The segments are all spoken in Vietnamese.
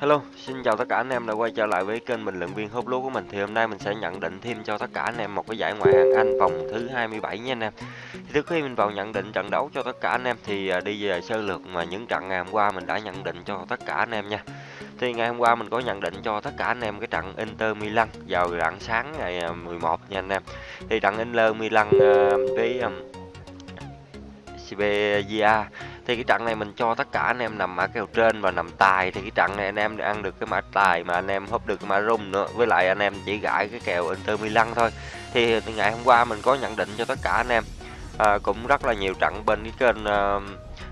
Hello, xin chào tất cả anh em đã quay trở lại với kênh bình luận viên hút lúa của mình. Thì hôm nay mình sẽ nhận định thêm cho tất cả anh em một cái giải ngoại hạng Anh vòng thứ 27 nha anh em. Thì trước khi mình vào nhận định trận đấu cho tất cả anh em thì à, đi về sơ lược mà những trận ngày hôm qua mình đã nhận định cho tất cả anh em nha. Thì ngày hôm qua mình có nhận định cho tất cả anh em cái trận Inter Milan vào rạng sáng ngày à, 11 nha anh em. Thì trận Inter Milan à, với um, Sevilla thì cái trận này mình cho tất cả anh em nằm mã kèo trên và nằm tài. Thì cái trận này anh em ăn được cái mã tài mà anh em húp được cái mã rung nữa. Với lại anh em chỉ gãi cái kèo Inter Milan thôi. Thì ngày hôm qua mình có nhận định cho tất cả anh em à, cũng rất là nhiều trận bên cái kênh uh,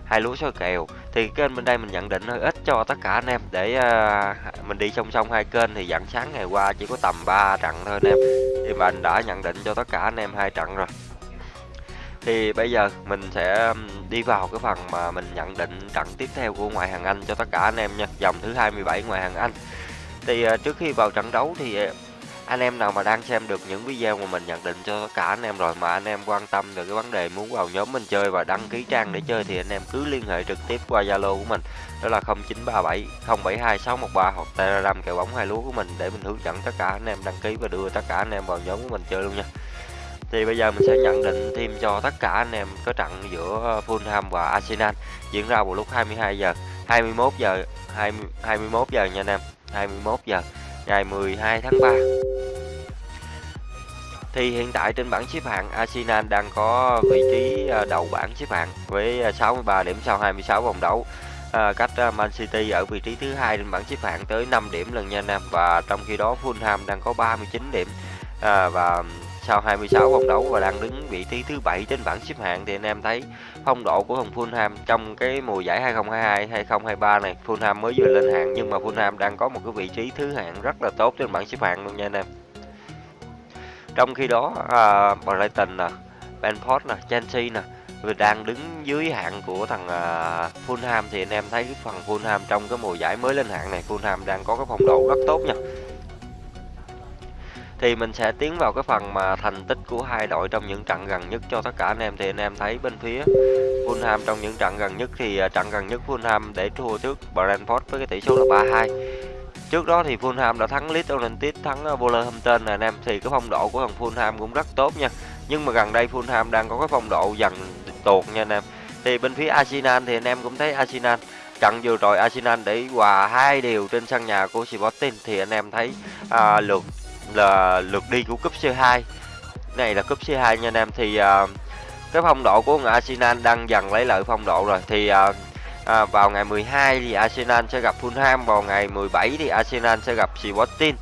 hai lúa số kèo. Thì kênh bên đây mình nhận định hơi ít cho tất cả anh em để uh, mình đi song song hai kênh. Thì dạng sáng ngày qua chỉ có tầm 3 trận thôi anh em. Thì mình đã nhận định cho tất cả anh em hai trận rồi thì bây giờ mình sẽ đi vào cái phần mà mình nhận định trận tiếp theo của ngoại hạng Anh cho tất cả anh em nha, dòng thứ 27 ngoại hạng Anh. Thì ờ, trước khi vào trận đấu thì ờ, anh em nào mà đang xem được những video mà mình nhận định cho tất cả anh em rồi mà anh em quan tâm về cái vấn đề muốn vào nhóm mình chơi và đăng ký trang để chơi thì anh em cứ liên hệ trực tiếp qua Zalo của mình đó là 0937 072 613 hoặc Telegram kèo bóng hai lúa của mình để mình hướng dẫn tất cả anh em đăng ký và đưa tất cả anh em vào nhóm của mình chơi luôn nha. Thì bây giờ mình sẽ nhận định thêm cho tất cả anh em có trận giữa ờ, Fulham và Arsenal diễn ra vào lúc 22 giờ 21 giờ 20, 21 giờ nha anh em 21 giờ ngày 12 tháng 3 thì hiện tại trên bảng xếp hạng Arsenal đang có vị trí ờ, đầu bảng xếp hạng với ờ, 63 điểm sau 26 vòng đấu. À, cách Man City ở vị trí thứ hai trên bảng xếp hạng tới 5 điểm lần nha anh em và trong khi đó Fulham đang có 39 điểm à, và sau 26 vòng đấu và đang đứng vị trí thứ bảy trên bảng xếp hạng thì anh em thấy phong độ của thằng Fulham trong cái mùa giải 2022 2023 này Fulham mới vừa lên hạng nhưng mà Fulham đang có một cái vị trí thứ hạng rất là tốt trên bảng xếp hạng luôn nha anh em. Trong khi đó à, Brighton nè Brentford nè Chelsea nè đang đứng dưới hạng của thằng uh, Fulham thì anh em thấy cái phần Fulham trong cái mùa giải mới lên hạng này Fulham đang có cái phong độ rất tốt nha thì mình sẽ tiến vào cái phần mà thành tích của hai đội trong những trận gần nhất cho tất cả anh em. Thì anh em thấy bên phía Fulham trong những trận gần nhất thì à, trận gần nhất Fulham để thua trước Brentford với cái tỷ số là 3-2 trước đó thì Fulham đã thắng Leeds United thắng à, Wolverhampton nè anh em. Thì cái phong độ của thằng Fulham cũng rất tốt nha. Nhưng mà gần đây Fulham đang có cái phong độ dần tuột nha anh em. Thì bên phía Arsenal thì anh em cũng thấy Arsenal trận vừa rồi Arsenal để hòa hai điều trên sân nhà của Sporting. Thì anh em thấy à, lượt là lượt đi của cúp C2 này là cúp C2 nha anh em. Thì uh, cái phong độ của Arsenal đang dần lấy lại phong độ rồi. Thì uh, à, vào ngày 12 thì Arsenal sẽ gặp Fulham vào ngày 17 thì Arsenal sẽ gặp Sporting.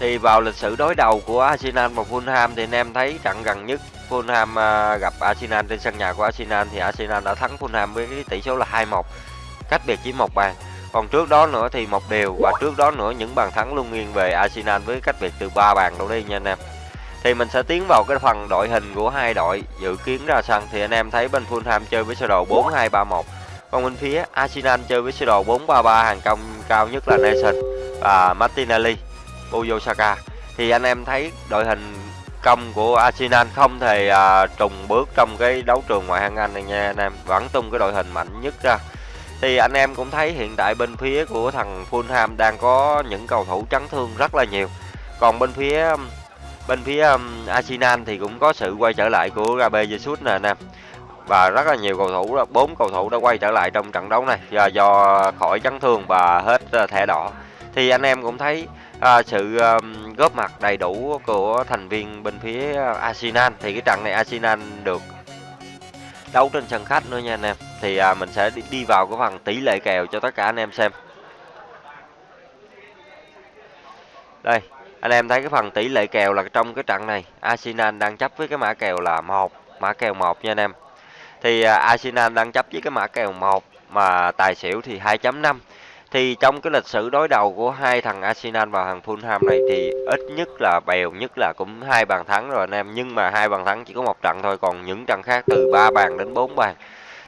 Thì vào lịch sử đối đầu của Arsenal và Fulham thì anh em thấy trận gần nhất Fulham uh, gặp Arsenal trên sân nhà của Arsenal thì Arsenal đã thắng Fulham với tỷ số là 2-1 cách biệt chỉ một bàn còn trước đó nữa thì một điều và trước đó nữa những bàn thắng luôn nghiêng về Arsenal với cách biệt từ 3 bàn đâu đi nha anh em. Thì mình sẽ tiến vào cái phần đội hình của hai đội dự kiến ra sân thì anh em thấy bên Fulham chơi với sơ đồ 4-2-3-1. Còn bên phía Arsenal chơi với sơ đồ 4-3-3 hàng công cao nhất là Nelson và Martinelli, Buyo Saka. Thì anh em thấy đội hình công của Arsenal không thể à, trùng bước trong cái đấu trường ngoại hạng Anh này nha anh em, vẫn tung cái đội hình mạnh nhất ra thì anh em cũng thấy hiện tại bên phía của thằng Fulham đang có những cầu thủ chấn thương rất là nhiều. Còn bên phía um, bên phía um, Arsenal thì cũng có sự quay trở lại của Gabriel Jesus nè anh em và rất là nhiều cầu thủ bốn cầu thủ đã quay trở lại trong trận đấu này do, do khỏi chấn thương và hết uh, thẻ đỏ. Thì anh em cũng thấy uh, sự um, góp mặt đầy đủ của thành viên bên phía Arsenal. Thì cái trận này Arsenal được đấu trên sân khách nữa nha anh em thì à, mình sẽ đi, đi vào cái phần tỷ lệ kèo cho tất cả anh em xem. Đây anh em thấy cái phần tỷ lệ kèo là trong cái trận này Arsenal đang chấp với cái mã kèo là một mã kèo một nha anh em. Thì à, Arsenal đang chấp với cái mã kèo một mà tài xỉu thì 2.5 thì trong cái lịch sử đối đầu của hai thằng Arsenal và thằng Fulham này thì ít nhất là bèo nhất là cũng hai bàn thắng rồi anh em. Nhưng mà hai bàn thắng chỉ có một trận thôi còn những trận khác từ 3 bàn đến 4 bàn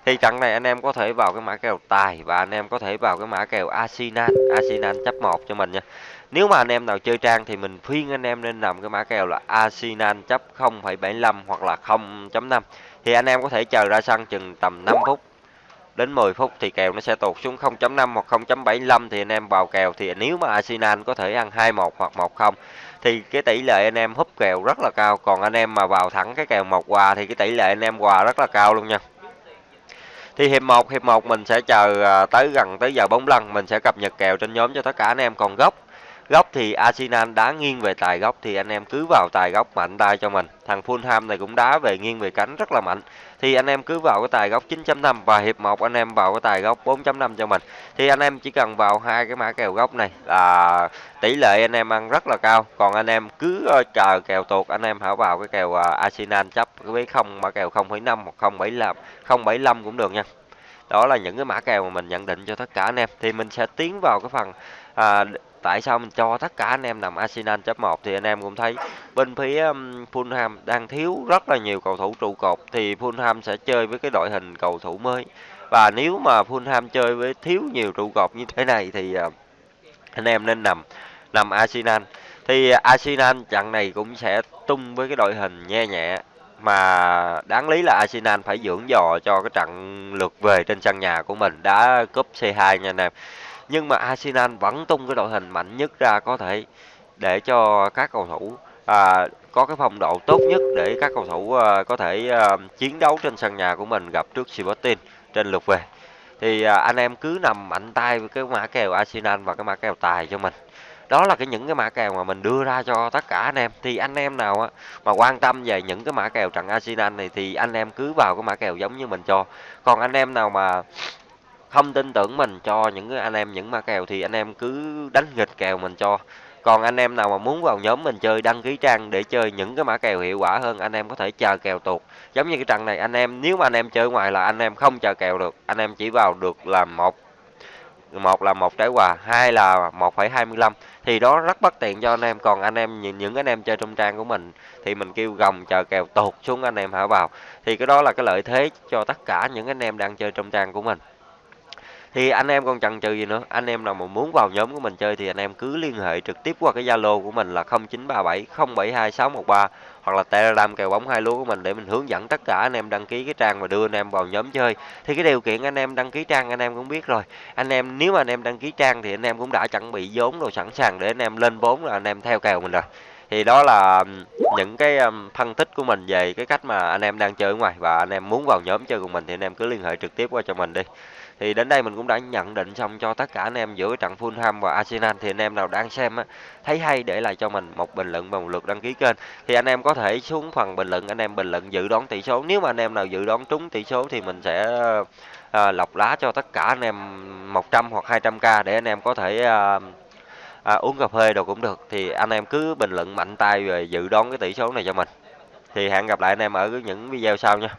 thì trận này anh em có thể vào cái mã kèo tài và anh em có thể vào cái mã kèo Asinan, Asinan chấp một cho mình nha. Nếu mà anh em nào chơi trang thì mình khuyên anh em nên nằm cái mã kèo là Asinan chấp 0,75 hoặc là 0.5 thì anh em có thể chờ ra sân chừng tầm 5 phút đến 10 phút thì kèo nó sẽ tụt xuống 0.5 hoặc 0.75 thì anh em vào kèo. Thì nếu mà Arsenal có thể ăn 2-1 hoặc 1-0 thì cái tỷ lệ anh em húp kèo rất là cao. Còn anh em mà vào thẳng cái kèo một quà thì cái tỷ lệ anh em quà rất là cao luôn nha thì hiệp 1 hiệp 1 mình sẽ chờ à, tới gần tới giờ bóng lăn, mình sẽ cập nhật kèo trên nhóm cho tất cả anh em còn gốc góc thì Arsenal đá nghiêng về tài góc thì anh em cứ vào tài góc mạnh tay cho mình. Thằng Fulham này cũng đá về nghiêng về cánh rất là mạnh. Thì anh em cứ vào cái tài góc 9.5 và hiệp 1 anh em vào cái tài góc 4.5 cho mình. Thì anh em chỉ cần vào hai cái mã kèo góc này là tỷ lệ anh em ăn rất là cao. Còn anh em cứ ờ, chờ kèo tuột, anh em hãy vào cái kèo ờ, Arsenal chấp với không, mã kèo 0.5 hoặc 0.75 0.75 cũng được nha đó là những cái mã kèo mà mình nhận định cho tất cả anh em. Thì mình sẽ tiến vào cái phần à, tại sao mình cho tất cả anh em nằm Arsenal chấp 1 thì anh em cũng thấy bên phía um, Fulham đang thiếu rất là nhiều cầu thủ trụ cột thì Fulham sẽ chơi với cái đội hình cầu thủ mới. Và nếu mà Fulham chơi với thiếu nhiều trụ cột như thế này thì uh, anh em nên nằm nằm Arsenal. Thì Arsenal trận này cũng sẽ tung với cái đội hình nhẹ nhẹ mà đáng lý là Arsenal phải dưỡng dò cho cái trận lượt về trên sân nhà của mình đá cúp C2 nha anh em. Nhưng mà Arsenal vẫn tung cái đội hình mạnh nhất ra có thể để cho các cầu thủ à, có cái phong độ tốt nhất để các cầu thủ à, có thể à, chiến đấu trên sân nhà của mình gặp trước Sporting trên lượt về. Thì à, anh em cứ nằm mạnh tay với cái mã kèo Arsenal và cái mã kèo tài cho mình đó là cái những cái mã kèo mà mình đưa ra cho tất cả anh em thì anh em nào á mà quan tâm về những cái mã kèo trận Arsenal này thì anh em cứ vào cái mã kèo giống như mình cho còn anh em nào mà không tin tưởng mình cho những cái anh em những mã kèo thì anh em cứ đánh nghịch kèo mình cho còn anh em nào mà muốn vào nhóm mình chơi đăng ký trang để chơi những cái mã kèo hiệu quả hơn anh em có thể chờ kèo tuột giống như cái trận này anh em nếu mà anh em chơi ngoài là anh em không chờ kèo được anh em chỉ vào được là một một là một trái quà hai là 1,25 thì đó rất bất tiện cho anh em còn anh em những những anh em chơi trong trang của mình thì mình kêu gồng chờ kèo tụt xuống anh em hả vào. Thì cái đó là cái lợi thế cho tất cả những anh em đang chơi trong trang của mình. Thì anh em còn chần chừ gì nữa? Anh em nào mà muốn vào nhóm của mình chơi thì anh em cứ liên hệ trực tiếp qua cái zalo của mình là 0937 072 613 hoặc là telegram kèo bóng hai lúa của mình để mình hướng dẫn tất cả anh em đăng ký cái trang và đưa anh em vào nhóm chơi thì cái điều kiện anh em đăng ký trang anh em cũng biết rồi anh em nếu mà anh em đăng ký trang thì anh em cũng đã chuẩn bị vốn rồi sẵn sàng để anh em lên vốn là anh em theo kèo mình rồi thì đó là những cái phân tích của mình về cái cách mà anh em đang chơi ở ngoài và anh em muốn vào nhóm chơi cùng mình thì anh em cứ liên hệ trực tiếp qua cho mình đi thì đến đây mình cũng đã nhận định xong cho tất cả anh em giữa trận Fulham và Arsenal. Thì anh em nào đang xem á, thấy hay để lại cho mình một bình luận và một lượt đăng ký kênh. Thì anh em có thể xuống phần bình luận anh em bình luận dự đoán tỷ số. Nếu mà anh em nào dự đoán trúng tỷ số thì mình sẽ à, lọc lá cho tất cả anh em 100 hoặc 200k để anh em có thể à, à, uống cà phê đồ cũng được. Thì anh em cứ bình luận mạnh tay về dự đoán cái tỷ số này cho mình. Thì hẹn gặp lại anh em ở những video sau nha.